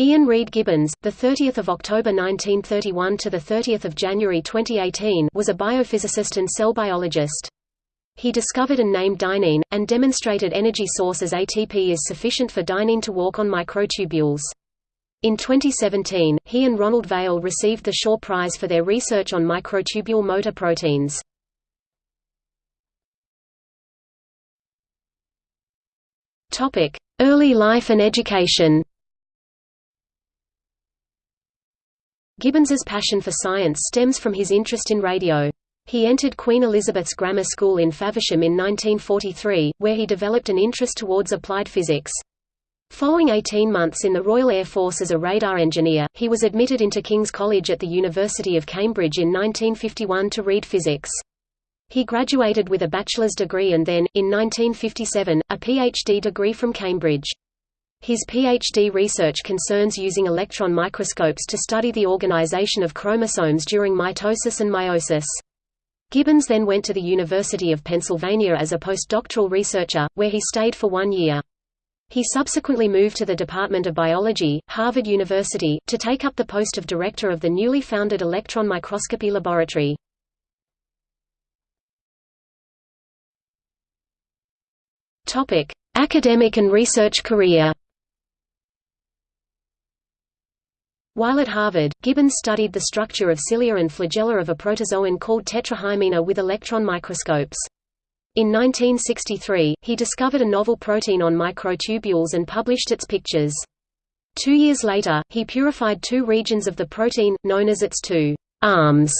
Ian Reid Gibbons, the 30th of October 1931 to the 30th of January 2018, was a biophysicist and cell biologist. He discovered and named dynein, and demonstrated energy source as ATP is sufficient for dynein to walk on microtubules. In 2017, he and Ronald Vale received the Shaw Prize for their research on microtubule motor proteins. Topic: Early life and education Gibbons's passion for science stems from his interest in radio. He entered Queen Elizabeth's Grammar School in Faversham in 1943, where he developed an interest towards applied physics. Following 18 months in the Royal Air Force as a radar engineer, he was admitted into King's College at the University of Cambridge in 1951 to read physics. He graduated with a bachelor's degree and then, in 1957, a PhD degree from Cambridge. His PhD research concerns using electron microscopes to study the organization of chromosomes during mitosis and meiosis. Gibbons then went to the University of Pennsylvania as a postdoctoral researcher, where he stayed for one year. He subsequently moved to the Department of Biology, Harvard University, to take up the post of director of the newly founded electron microscopy laboratory. Academic and research career While at Harvard, Gibbons studied the structure of cilia and flagella of a protozoan called Tetrahymena with electron microscopes. In 1963, he discovered a novel protein on microtubules and published its pictures. Two years later, he purified two regions of the protein, known as its two arms,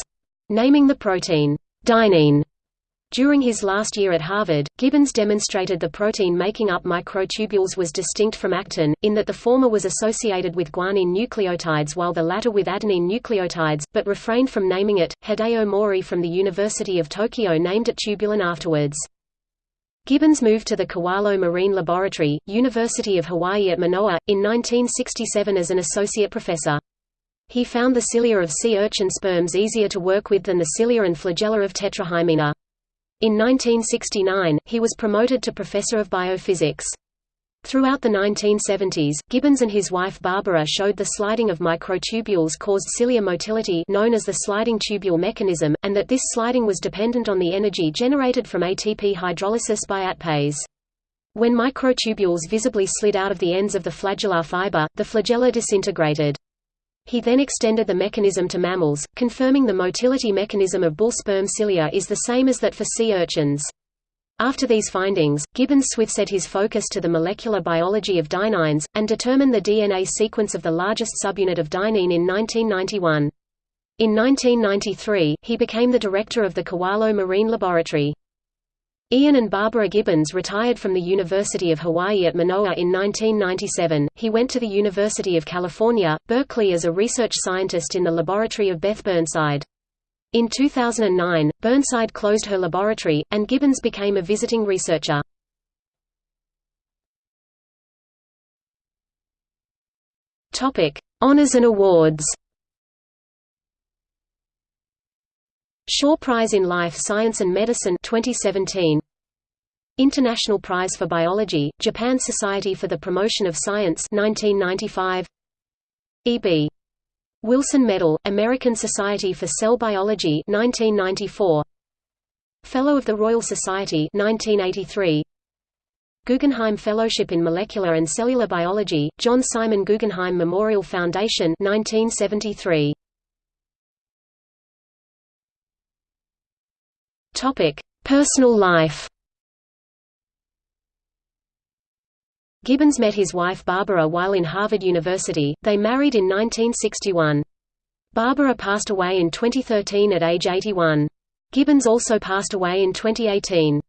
naming the protein dynein. During his last year at Harvard, Gibbons demonstrated the protein making up microtubules was distinct from actin, in that the former was associated with guanine nucleotides while the latter with adenine nucleotides, but refrained from naming it. Hideo Mohri from the University of Tokyo named it tubulin afterwards. Gibbons moved to the Kewalo Marine Laboratory, University of Hawaii at Manoa, in 1967 as an associate professor. He found the cilia of sea urchin sperms easier to work with than the cilia and flagella of Tetrahymena. In 1969, he was promoted to professor of biophysics. Throughout the 1970s, Gibbons and his wife Barbara showed the sliding of microtubules caused cilia motility known as the sliding tubule mechanism, and that this sliding was dependent on the energy generated from ATP hydrolysis by ATPase. When microtubules visibly slid out of the ends of the flagellar fiber, the flagella disintegrated. He then extended the mechanism to mammals, confirming the motility mechanism of bull sperm cilia is the same as that for sea urchins. After these findings, Gibbons set his focus to the molecular biology of dyneins, and determined the DNA sequence of the largest subunit of dynein in 1991. In 1993, he became the director of the Kewalo Marine Laboratory. Ian and Barbara Gibbons retired from the University of Hawaii at Manoa in 1997. He went to the University of California, Berkeley as a research scientist in the laboratory of Beth Burnside. In 2009, Burnside closed her laboratory, and Gibbons became a visiting researcher. Topic: Honors and awards. Shaw Prize in Life Science and Medicine 2017 International Prize for Biology Japan Society for the Promotion of Science 1995 E.B. Wilson Medal American Society for Cell Biology 1994 Fellow of the Royal Society 1983 Guggenheim Fellowship in Molecular and Cellular Biology John Simon Guggenheim Memorial Foundation 1973 Topic: Personal life. Gibbons met his wife Barbara while in Harvard University. They married in 1961. Barbara passed away in 2013 at age 81. Gibbons also passed away in 2018.